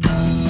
Bye.